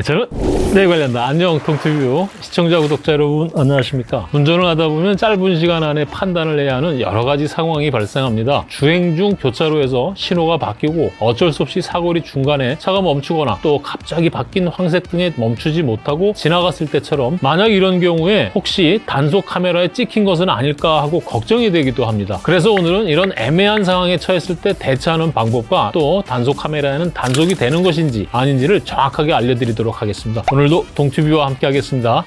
네, 저는 네 관련다 안녕 동티뷰 시청자 구독자 여러분 안녕하십니까? 운전을 하다 보면 짧은 시간 안에 판단을 해야 하는 여러 가지 상황이 발생합니다. 주행 중 교차로에서 신호가 바뀌고 어쩔 수 없이 사거리 중간에 차가 멈추거나 또 갑자기 바뀐 황색 등에 멈추지 못하고 지나갔을 때처럼 만약 이런 경우에 혹시 단속 카메라에 찍힌 것은 아닐까 하고 걱정이 되기도 합니다. 그래서 오늘은 이런 애매한 상황에 처했을 때 대처하는 방법과 또 단속 카메라에는 단속이 되는 것인지 아닌지를 정확하게 알려드리도록 하겠습니다. 오늘도 동튜뷰와 함께 하겠습니다.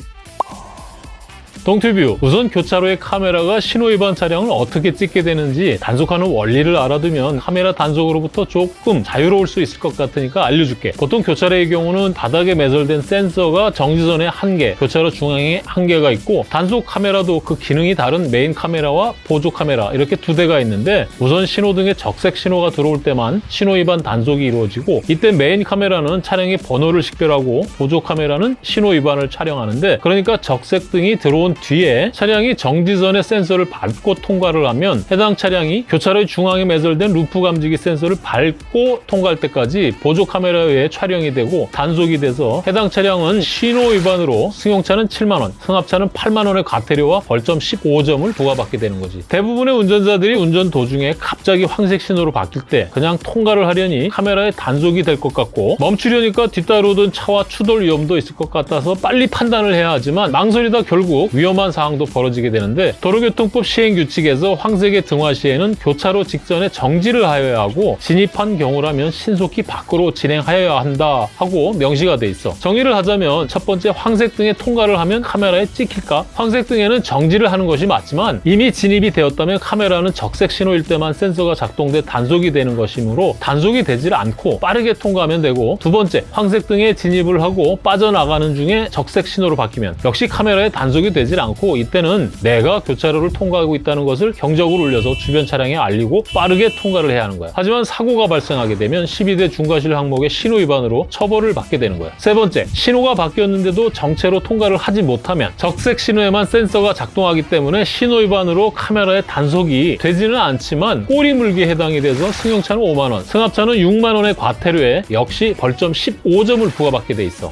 동튜뷰 우선 교차로의 카메라가 신호 위반 차량을 어떻게 찍게 되는지 단속하는 원리를 알아두면 카메라 단속으로부터 조금 자유로울 수 있을 것 같으니까 알려줄게. 보통 교차로의 경우는 바닥에 매설된 센서가 정지선에 한개 교차로 중앙에 한 개가 있고 단속 카메라도 그 기능이 다른 메인 카메라와 보조 카메라 이렇게 두 대가 있는데 우선 신호등에 적색 신호가 들어올 때만 신호 위반 단속이 이루어지고 이때 메인 카메라는 차량의 번호를 식별하고 보조 카메라는 신호 위반을 촬영하는데 그러니까 적색 등이 들어온 뒤에 차량이 정지선의 센서를 밟고 통과를 하면 해당 차량이 교차로의 중앙에 매설된 루프 감지기 센서를 밟고 통과할 때까지 보조 카메라에 의해 촬영이 되고 단속이 돼서 해당 차량은 신호 위반으로 승용차는 7만 원, 승합차는 8만 원의 과태료와 벌점 15점을 부과받게 되는 거지. 대부분의 운전자들이 운전 도중에 갑자기 황색 신호로 바뀔 때 그냥 통과를 하려니 카메라에 단속이 될 것 같고 멈추려니까 뒤따르던 차와 추돌 위험도 있을 것 같아서 빨리 판단을 해야 하지만 망설이다 결국 위 험한 상황도 벌어지게 되는데 도로교통법 시행규칙에서 황색의 등화 시에는 교차로 직전에 정지를 하여야 하고 진입한 경우라면 신속히 밖으로 진행하여야 한다 하고 명시가 돼 있어 정의를 하자면 첫 번째 황색 등에 통과를 하면 카메라에 찍힐까? 황색 등에는 정지를 하는 것이 맞지만 이미 진입이 되었다면 카메라는 적색 신호일 때만 센서가 작동돼 단속이 되는 것이므로 단속이 되질 않고 빠르게 통과하면 되고 두 번째 황색 등에 진입을 하고 빠져나가는 중에 적색 신호로 바뀌면 역시 카메라에 단속이 되질 않고 이때는 내가 교차로를 통과하고 있다는 것을 경적을 울려서 주변 차량에 알리고 빠르게 통과를 해야 하는 거야. 하지만 사고가 발생하게 되면 12대 중과실 항목의 신호 위반으로 처벌을 받게 되는 거야. 세 번째, 신호가 바뀌었는데도 정체로 통과를 하지 못하면 적색 신호에만 센서가 작동하기 때문에 신호 위반으로 카메라에 단속이 되지는 않지만 꼬리 물기에 해당이 돼서 승용차는 5만 원, 승합차는 6만 원의 과태료에 역시 벌점 15점을 부과받게 돼 있어.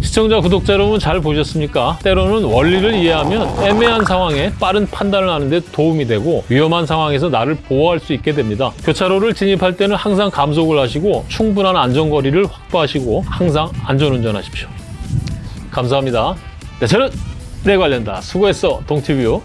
시청자, 구독자 여러분 잘 보셨습니까? 때로는 원리를 이해하면 애매한 상황에 빠른 판단을 하는데 도움이 되고 위험한 상황에서 나를 보호할 수 있게 됩니다. 교차로를 진입할 때는 항상 감속을 하시고 충분한 안전거리를 확보하시고 항상 안전운전하십시오. 감사합니다. 네, 저는 내 관련다. 수고했어, 동티뷰.